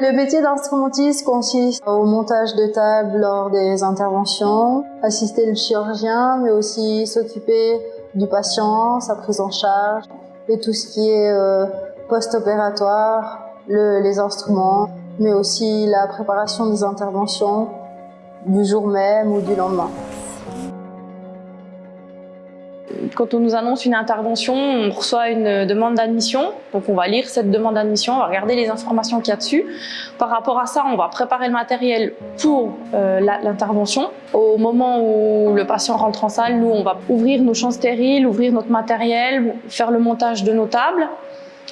Le métier d'instrumentiste consiste au montage de table lors des interventions, assister le chirurgien, mais aussi s'occuper du patient, sa prise en charge et tout ce qui est euh, post-opératoire, les instruments, mais aussi la préparation des interventions du jour même ou du lendemain. Quand on nous annonce une intervention, on reçoit une demande d'admission. Donc on va lire cette demande d'admission, on va regarder les informations qu'il y a dessus. Par rapport à ça, on va préparer le matériel pour euh, l'intervention. Au moment où le patient rentre en salle, nous, on va ouvrir nos champs stériles, ouvrir notre matériel, faire le montage de nos tables.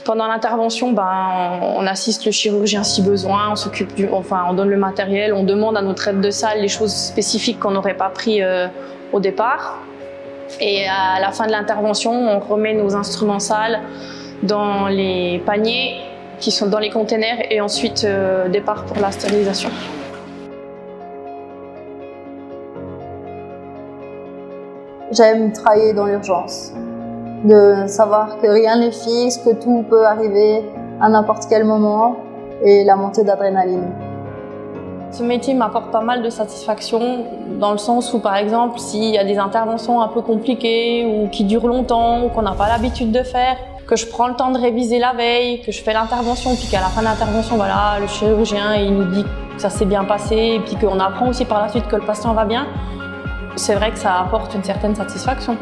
Pendant l'intervention, ben, on assiste le chirurgien si besoin, on s'occupe du, enfin, on donne le matériel, on demande à notre aide de salle les choses spécifiques qu'on n'aurait pas pris euh, au départ. Et à la fin de l'intervention, on remet nos instruments sales dans les paniers qui sont dans les containers et ensuite euh, départ pour la stérilisation. J'aime travailler dans l'urgence, de savoir que rien n'est fixe, que tout peut arriver à n'importe quel moment et la montée d'adrénaline. Ce métier m'apporte pas mal de satisfaction dans le sens où, par exemple, s'il y a des interventions un peu compliquées ou qui durent longtemps ou qu'on n'a pas l'habitude de faire, que je prends le temps de réviser la veille, que je fais l'intervention, puis qu'à la fin de l'intervention, voilà, le chirurgien il nous dit que ça s'est bien passé, et puis qu'on apprend aussi par la suite que le patient va bien, c'est vrai que ça apporte une certaine satisfaction.